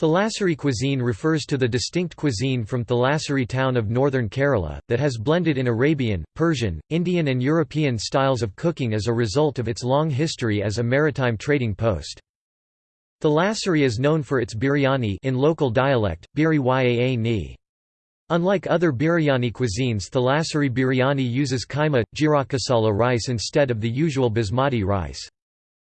Thalassery cuisine refers to the distinct cuisine from Thalassery town of northern Kerala, that has blended in Arabian, Persian, Indian and European styles of cooking as a result of its long history as a maritime trading post. Thalassery is known for its biryani in local dialect, biri ni. Unlike other biryani cuisines Thalassery biryani uses kaima, jirakasala rice instead of the usual basmati rice.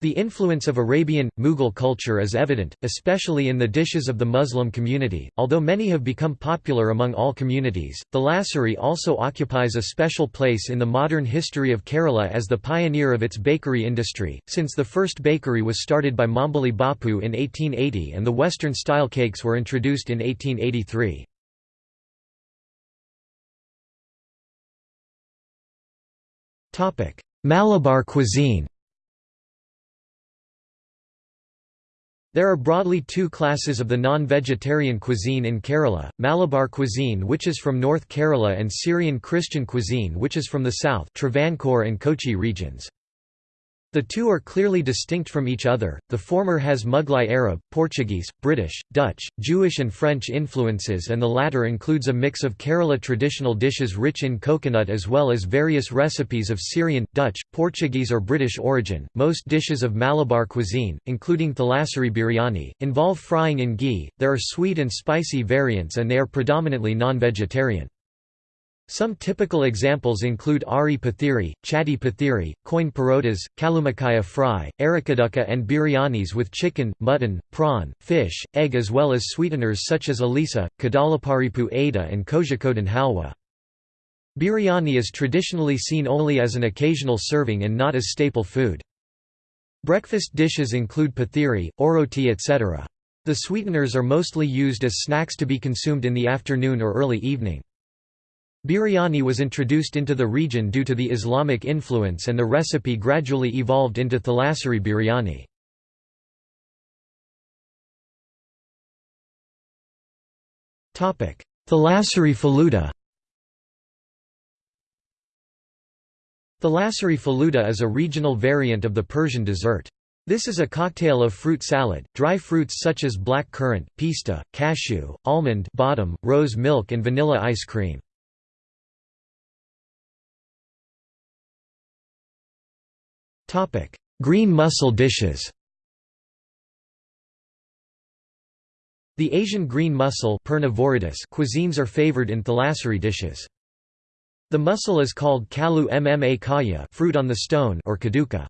The influence of Arabian, Mughal culture is evident, especially in the dishes of the Muslim community, although many have become popular among all communities. Thalassery also occupies a special place in the modern history of Kerala as the pioneer of its bakery industry, since the first bakery was started by Mambali Bapu in 1880 and the Western-style cakes were introduced in 1883. Malabar cuisine There are broadly two classes of the non-vegetarian cuisine in Kerala, Malabar cuisine which is from North Kerala and Syrian Christian cuisine which is from the south Travancore and Kochi regions. The two are clearly distinct from each other, the former has Mughlai Arab, Portuguese, British, Dutch, Jewish and French influences and the latter includes a mix of Kerala traditional dishes rich in coconut as well as various recipes of Syrian, Dutch, Portuguese or British origin. Most dishes of Malabar cuisine, including thalassery biryani, involve frying in ghee, there are sweet and spicy variants and they are predominantly non-vegetarian. Some typical examples include Ari Pathiri, Chatti Pathiri, Coin parotas, Kalumakaya fry, Arikadukka and biryanis with chicken, mutton, prawn, fish, egg as well as sweeteners such as alisa, kadalaparipu ada and kozhikode halwa. Biryani is traditionally seen only as an occasional serving and not as staple food. Breakfast dishes include pathiri, oroti etc. The sweeteners are mostly used as snacks to be consumed in the afternoon or early evening. Biryani was introduced into the region due to the Islamic influence and the recipe gradually evolved into thalassery biryani. Thalassery faluda Thalassery faluda is a regional variant of the Persian dessert. This is a cocktail of fruit salad, dry fruits such as black currant, pista, cashew, almond bottom, rose milk and vanilla ice cream. Green mussel dishes The Asian green mussel cuisines are favored in thalassery dishes. The mussel is called kalu mma kaya fruit on the stone or kaduka.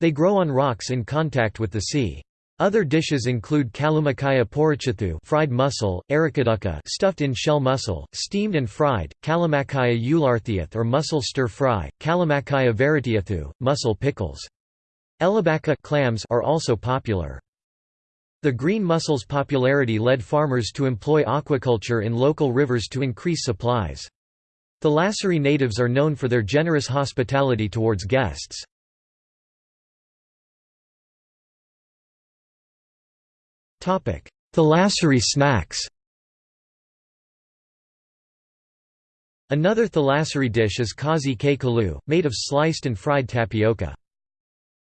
They grow on rocks in contact with the sea. Other dishes include kalumakaya porichathu fried mussel, arikadukka stuffed in shell mussel, steamed and fried, kalamakaya ularthiath or mussel stir-fry, kalamakaya varitiathu, mussel pickles. Elabaka clams are also popular. The green mussel's popularity led farmers to employ aquaculture in local rivers to increase supplies. The Thalassery natives are known for their generous hospitality towards guests. Thalassery snacks Another thalassery dish is kazi ke kalu, made of sliced and fried tapioca.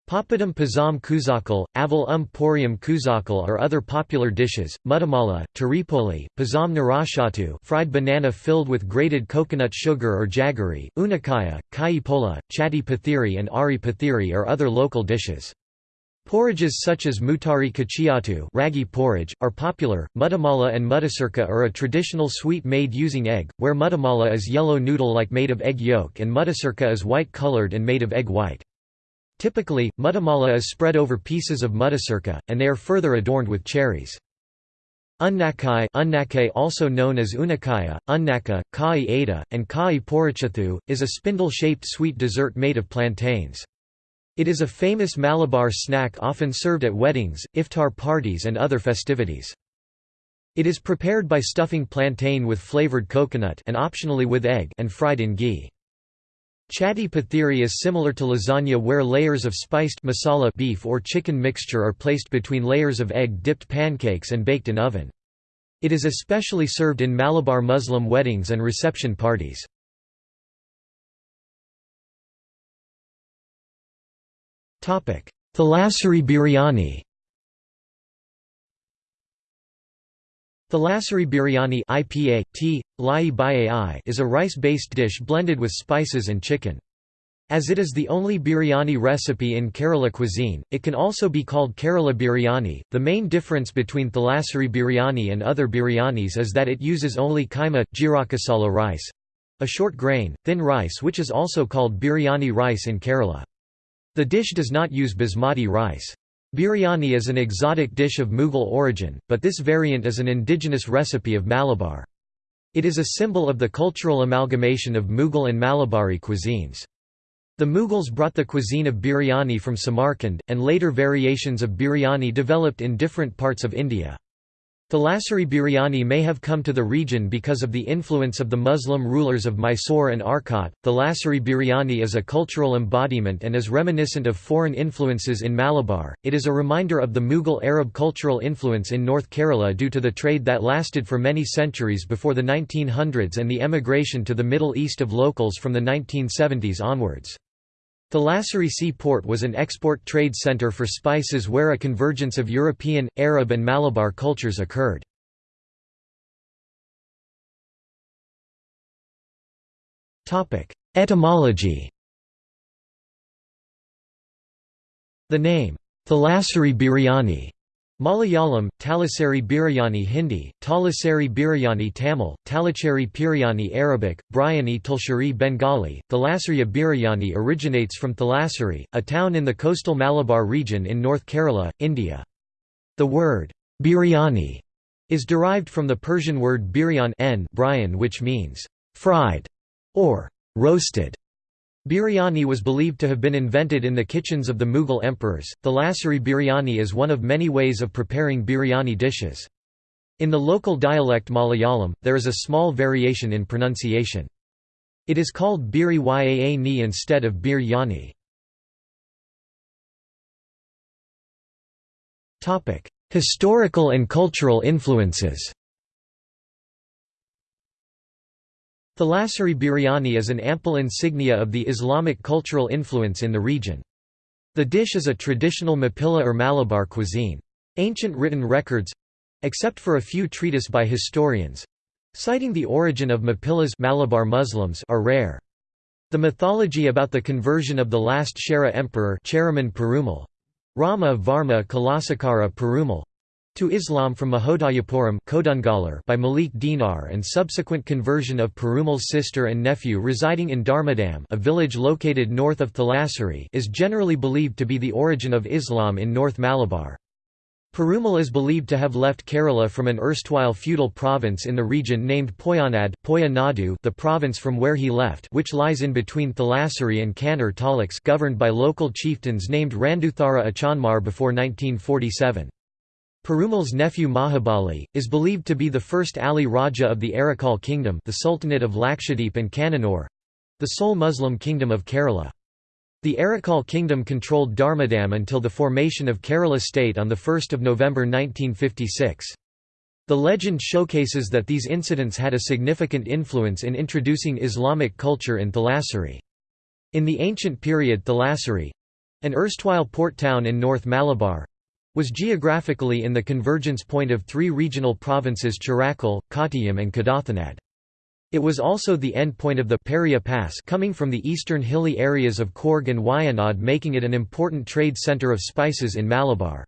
Papadum pazam kuzakal, aval um porium kuzakal are other popular dishes, mutamala, taripoli, pazam narashatu fried banana filled with grated coconut sugar or jaggery, unakaya, kai pola, chatti pathiri and ari pathiri are other local dishes. Porridges such as mutari kachiatu ragi porridge, are popular. Mutamala and mutasirka are a traditional sweet made using egg, where mutamala is yellow noodle-like made of egg yolk and mutasirka is white-colored and made of egg white. Typically, mutamala is spread over pieces of mutasirka, and they are further adorned with cherries. Unnakai unnake also known as unakaya, unnaka, kai ada, and kai porichathu, is a spindle-shaped sweet dessert made of plantains. It is a famous Malabar snack often served at weddings, iftar parties and other festivities. It is prepared by stuffing plantain with flavored coconut and optionally with egg and fried in ghee. Chatti pathiri is similar to lasagna where layers of spiced masala beef or chicken mixture are placed between layers of egg-dipped pancakes and baked in oven. It is especially served in Malabar Muslim weddings and reception parties. Thalassery biryani Thalassery biryani IPA, t, is a rice-based dish blended with spices and chicken. As it is the only biryani recipe in Kerala cuisine, it can also be called Kerala biryani. The main difference between Thalassery biryani and other biryanis is that it uses only kaima, jirakasala rice a short grain, thin rice which is also called biryani rice in Kerala. The dish does not use basmati rice. Biryani is an exotic dish of Mughal origin, but this variant is an indigenous recipe of Malabar. It is a symbol of the cultural amalgamation of Mughal and Malabari cuisines. The Mughals brought the cuisine of biryani from Samarkand, and later variations of biryani developed in different parts of India. Thalassery biryani may have come to the region because of the influence of the Muslim rulers of Mysore and Arcot. Thalassery biryani is a cultural embodiment and is reminiscent of foreign influences in Malabar. It is a reminder of the Mughal Arab cultural influence in North Kerala due to the trade that lasted for many centuries before the 1900s and the emigration to the Middle East of locals from the 1970s onwards. Thalassery Sea-Port was an export trade center for spices where a convergence of European, Arab and Malabar cultures occurred. Etymology The name, Thalassery biryani Malayalam, Talasari Biryani Hindi, Talasari Biryani Tamil, Talacheri Biryani Arabic, Bryani Tulshari Bengali, Thalasseria Biryani originates from Thalassery, a town in the coastal Malabar region in North Kerala, India. The word, biryani, is derived from the Persian word biryan which means, fried, or roasted. Biryani was believed to have been invented in the kitchens of the Mughal emperors. Thalassery biryani is one of many ways of preparing biryani dishes. In the local dialect Malayalam, there is a small variation in pronunciation. It is called biri yaa ni instead of biryani. Historical and cultural influences Thalassery biryani is an ample insignia of the Islamic cultural influence in the region. The dish is a traditional Mappila or Malabar cuisine. Ancient written records—except for a few treatises by historians—citing the origin of Mappilas Malabar Muslims are rare. The mythology about the conversion of the last Chera emperor Cheraman Perumal, Rama Varma Kulashekhara Perumal, to Islam from Mahodayapuram by Malik Dinar and subsequent conversion of Perumal's sister and nephew residing in Dharmadam a village located north of Thalassery is generally believed to be the origin of Islam in North Malabar. Perumal is believed to have left Kerala from an erstwhile feudal province in the region named Poyanad the province from where he left which lies in between Thalassery and Kannur Taluks governed by local chieftains named Randuthara Achanmar before 1947. Perumal's nephew Mahabali, is believed to be the first Ali Raja of the Arakal kingdom the Sultanate of Lakshadweep and Kannanur—the sole Muslim kingdom of Kerala. The Arakal kingdom controlled Dharmadam until the formation of Kerala state on 1 November 1956. The legend showcases that these incidents had a significant influence in introducing Islamic culture in Thalassery. In the ancient period Thalassery—an erstwhile port town in North Malabar, was geographically in the convergence point of three regional provinces Chirakal, Kottayam and Kadathanad. It was also the end point of the Peria Pass coming from the eastern hilly areas of Coorg and Wayanad making it an important trade centre of spices in Malabar.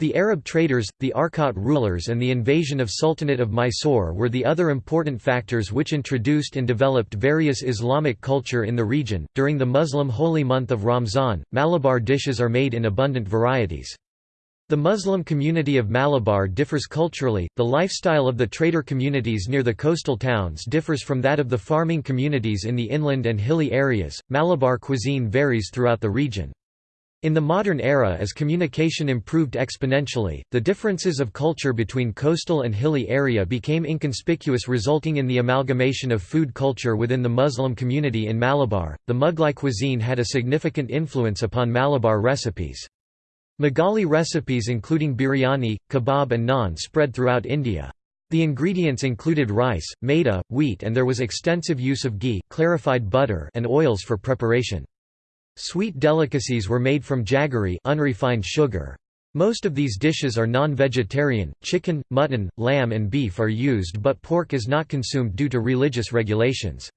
The Arab traders, the Arcot rulers and the invasion of Sultanate of Mysore were the other important factors which introduced and developed various Islamic culture in the region. During the Muslim holy month of Ramzan, Malabar dishes are made in abundant varieties. The Muslim community of Malabar differs culturally, the lifestyle of the trader communities near the coastal towns differs from that of the farming communities in the inland and hilly areas. Malabar cuisine varies throughout the region. In the modern era as communication improved exponentially, the differences of culture between coastal and hilly area became inconspicuous resulting in the amalgamation of food culture within the Muslim community in Malabar. The Mughlai cuisine had a significant influence upon Malabar recipes. Mughlai recipes including biryani, kebab and naan spread throughout India. The ingredients included rice, maida, wheat and there was extensive use of ghee, clarified butter and oils for preparation. Sweet delicacies were made from jaggery unrefined sugar. Most of these dishes are non-vegetarian, chicken, mutton, lamb and beef are used but pork is not consumed due to religious regulations.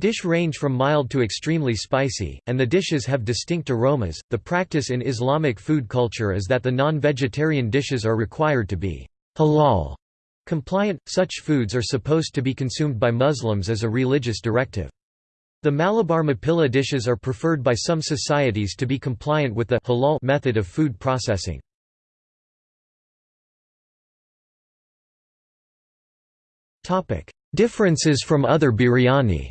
Dish range from mild to extremely spicy, and the dishes have distinct aromas. The practice in Islamic food culture is that the non-vegetarian dishes are required to be halal compliant. Such foods are supposed to be consumed by Muslims as a religious directive. The Malabar Mappila dishes are preferred by some societies to be compliant with the halal method of food processing. Differences from other biryani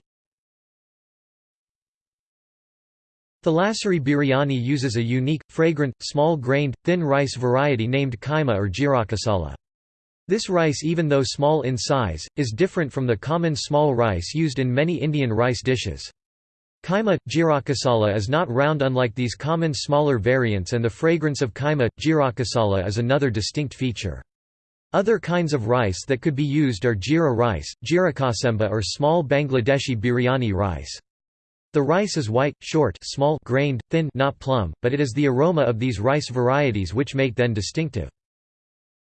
Thalassery biryani uses a unique, fragrant, small-grained, thin rice variety named kaima or jirakasala. This rice even though small in size, is different from the common small rice used in many Indian rice dishes. Kaima, jirakasala is not round unlike these common smaller variants and the fragrance of kaima, jirakasala is another distinct feature. Other kinds of rice that could be used are jira rice, jirakasemba or small Bangladeshi biryani rice. The rice is white, short small grained, thin not plump, but it is the aroma of these rice varieties which make them distinctive.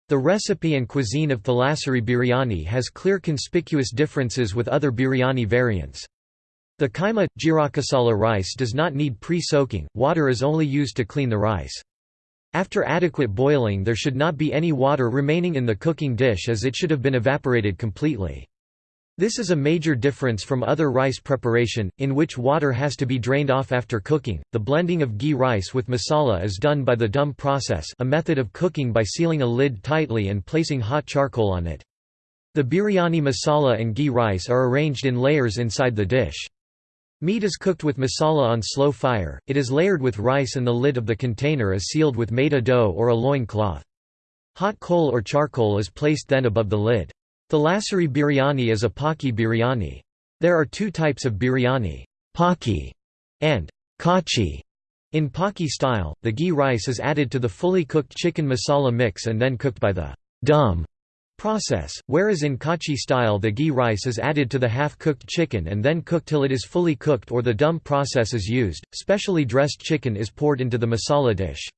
The recipe and cuisine of Thalassery biryani has clear conspicuous differences with other biryani variants. The kaima, jirakasala rice does not need pre-soaking, water is only used to clean the rice. After adequate boiling there should not be any water remaining in the cooking dish as it should have been evaporated completely. This is a major difference from other rice preparation, in which water has to be drained off after cooking. The blending of ghee rice with masala is done by the dum process, a method of cooking by sealing a lid tightly and placing hot charcoal on it. The biryani masala and ghee rice are arranged in layers inside the dish. Meat is cooked with masala on slow fire, it is layered with rice and the lid of the container is sealed with maida dough or a loin cloth. Hot coal or charcoal is placed then above the lid. Thalassery biryani is a paki biryani. There are two types of biryani, paki and kachi. In paki style, the ghee rice is added to the fully cooked chicken masala mix and then cooked by the dum process, whereas in kachi style the ghee rice is added to the half-cooked chicken and then cooked till it is fully cooked or the dum process is used. Specially dressed chicken is poured into the masala dish.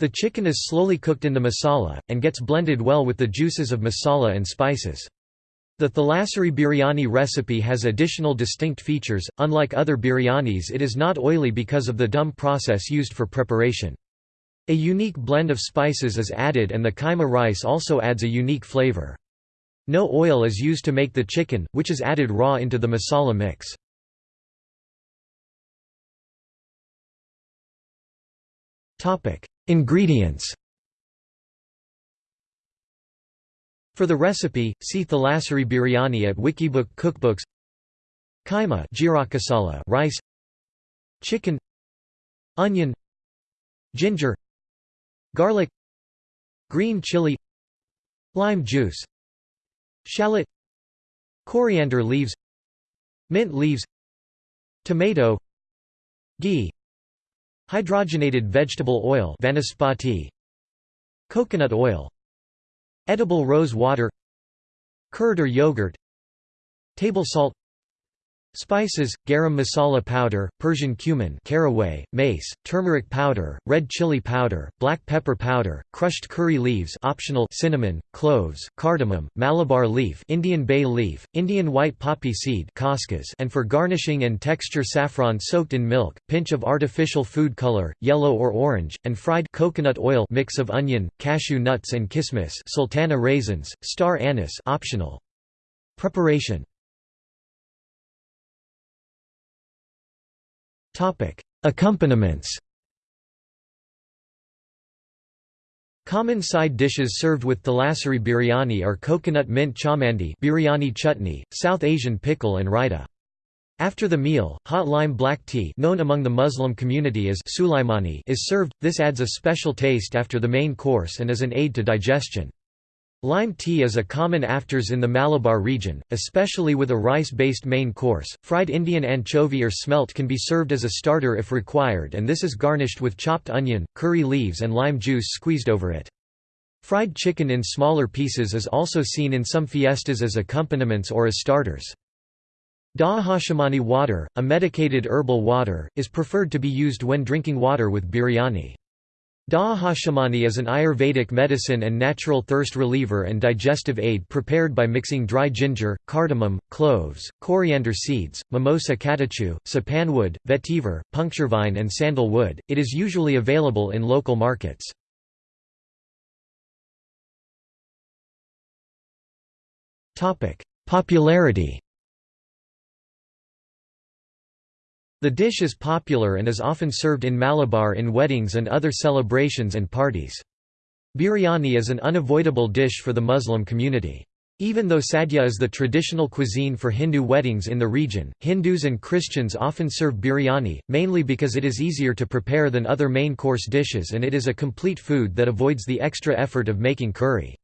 The chicken is slowly cooked in the masala, and gets blended well with the juices of masala and spices. The Thalassery biryani recipe has additional distinct features, unlike other biryanis it is not oily because of the dum process used for preparation. A unique blend of spices is added and the kaima rice also adds a unique flavor. No oil is used to make the chicken, which is added raw into the masala mix. Ingredients. For the recipe, see Thalassery biryani at Wikibook cookbooks. Kaima jirakasala rice. Chicken. Onion. Ginger. Garlic. Green chili. Lime juice. Shallot. Coriander leaves. Mint leaves. Tomato. Ghee Hydrogenated vegetable oil Coconut oil. Edible rose water. Curd or yogurt. Table salt Spices, garam masala powder, Persian cumin caraway, mace, turmeric powder, red chili powder, black pepper powder, crushed curry leaves optional cinnamon, cloves, cardamom, Malabar leaf Indian bay leaf, Indian white poppy seed and for garnishing and texture saffron soaked in milk, pinch of artificial food color, yellow or orange, and fried coconut oil mix of onion, cashew nuts and kismis sultana raisins, star anise optional. Preparation Topic: Accompaniments. Common side dishes served with Thalassery biryani are coconut mint chamandi biryani chutney, South Asian pickle and raita. After the meal, hot lime black tea known among the Muslim community as sulaimani is served, this adds a special taste after the main course and is an aid to digestion. Lime tea is a common afters in the Malabar region, especially with a rice-based main course. Fried Indian anchovy or smelt can be served as a starter if required and this is garnished with chopped onion, curry leaves and lime juice squeezed over it. Fried chicken in smaller pieces is also seen in some fiestas as accompaniments or as starters. Dahashamani water, a medicated herbal water, is preferred to be used when drinking water with biryani. Dahashamani is an Ayurvedic medicine and natural thirst reliever and digestive aid prepared by mixing dry ginger, cardamom, cloves, coriander seeds, mimosa catechu, sapanwood, vetiver, puncturevine and sandal wood. It is usually available in local markets. Popularity The dish is popular and is often served in Malabar in weddings and other celebrations and parties. Biryani is an unavoidable dish for the Muslim community. Even though sadhya is the traditional cuisine for Hindu weddings in the region, Hindus and Christians often serve biryani, mainly because it is easier to prepare than other main course dishes and it is a complete food that avoids the extra effort of making curry.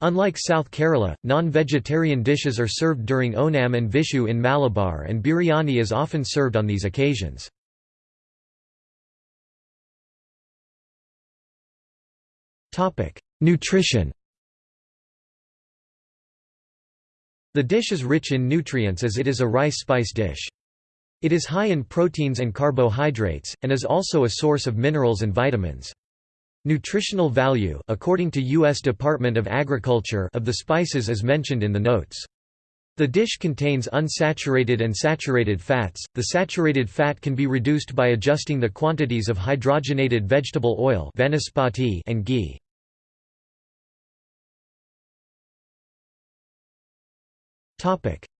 Unlike South Kerala, non-vegetarian dishes are served during Onam and Vishu in Malabar and biryani is often served on these occasions. Nutrition The dish is rich in nutrients as it is a rice spice dish. It is high in proteins and carbohydrates, and is also a source of minerals and vitamins. Nutritional value according to U.S. Department of Agriculture of the spices is mentioned in the notes. The dish contains unsaturated and saturated fats. The saturated fat can be reduced by adjusting the quantities of hydrogenated vegetable oil and ghee.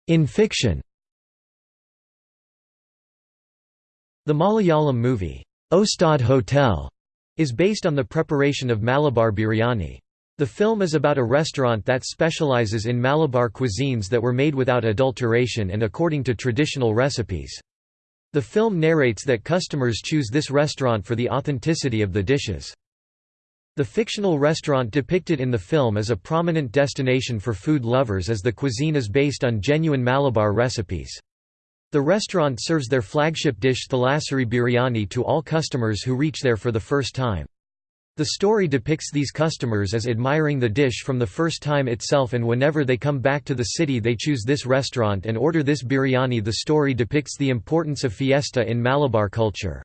In fiction. The Malayalam movie Ustad Hotel is based on the preparation of Malabar biryani. The film is about a restaurant that specializes in Malabar cuisines that were made without adulteration and according to traditional recipes. The film narrates that customers choose this restaurant for the authenticity of the dishes. The fictional restaurant depicted in the film is a prominent destination for food lovers as the cuisine is based on genuine Malabar recipes. The restaurant serves their flagship dish Thalassery biryani to all customers who reach there for the first time. The story depicts these customers as admiring the dish from the first time itself and whenever they come back to the city they choose this restaurant and order this biryani The story depicts the importance of fiesta in Malabar culture.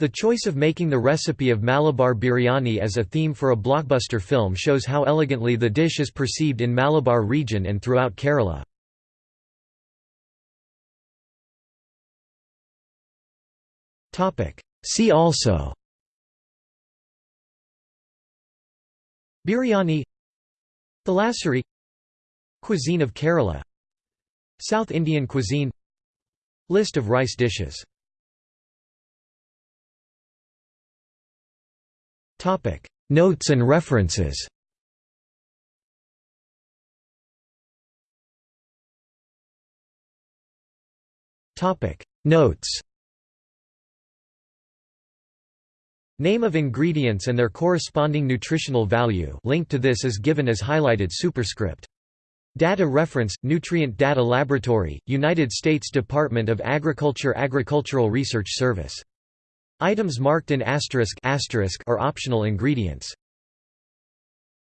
The choice of making the recipe of Malabar biryani as a theme for a blockbuster film shows how elegantly the dish is perceived in Malabar region and throughout Kerala. See also. Biryani. Thalassery Cuisine of Kerala. South Indian cuisine. List of rice dishes. Notes and references. Notes Name of ingredients and their corresponding nutritional value link to this is given as highlighted superscript. Data reference – Nutrient Data Laboratory, United States Department of Agriculture Agricultural Research Service. Items marked in asterisk, asterisk are optional ingredients.